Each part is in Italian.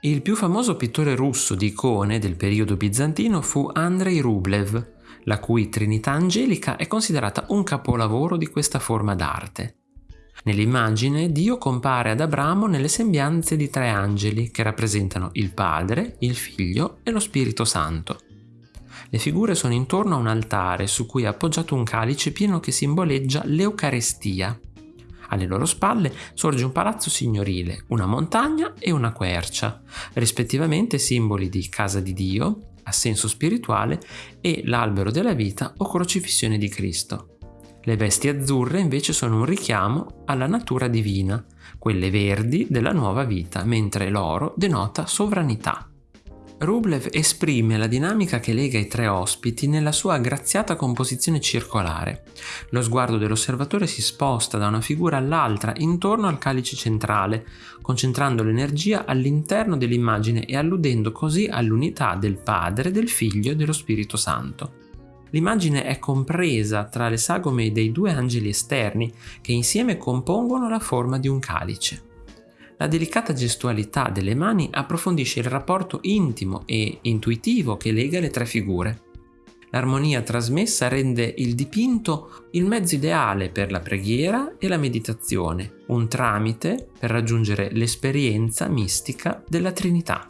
Il più famoso pittore russo di icone del periodo bizantino fu Andrei Rublev, la cui Trinità Angelica è considerata un capolavoro di questa forma d'arte. Nell'immagine Dio compare ad Abramo nelle sembianze di tre angeli che rappresentano il Padre, il Figlio e lo Spirito Santo. Le figure sono intorno a un altare su cui è appoggiato un calice pieno che simboleggia l'Eucarestia, alle loro spalle sorge un palazzo signorile, una montagna e una quercia, rispettivamente simboli di casa di Dio, assenso spirituale, e l'albero della vita o crocifissione di Cristo. Le vesti azzurre invece sono un richiamo alla natura divina, quelle verdi della nuova vita, mentre l'oro denota sovranità. Rublev esprime la dinamica che lega i tre ospiti nella sua graziata composizione circolare. Lo sguardo dell'osservatore si sposta da una figura all'altra intorno al calice centrale, concentrando l'energia all'interno dell'immagine e alludendo così all'unità del Padre, del Figlio e dello Spirito Santo. L'immagine è compresa tra le sagome dei due angeli esterni che insieme compongono la forma di un calice. La delicata gestualità delle mani approfondisce il rapporto intimo e intuitivo che lega le tre figure. L'armonia trasmessa rende il dipinto il mezzo ideale per la preghiera e la meditazione, un tramite per raggiungere l'esperienza mistica della Trinità.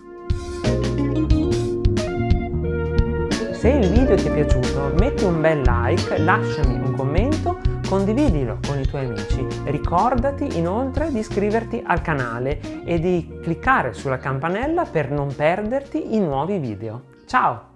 Se il video ti è piaciuto metti un bel like, lasciami un commento condividilo con i tuoi amici. Ricordati inoltre di iscriverti al canale e di cliccare sulla campanella per non perderti i nuovi video. Ciao!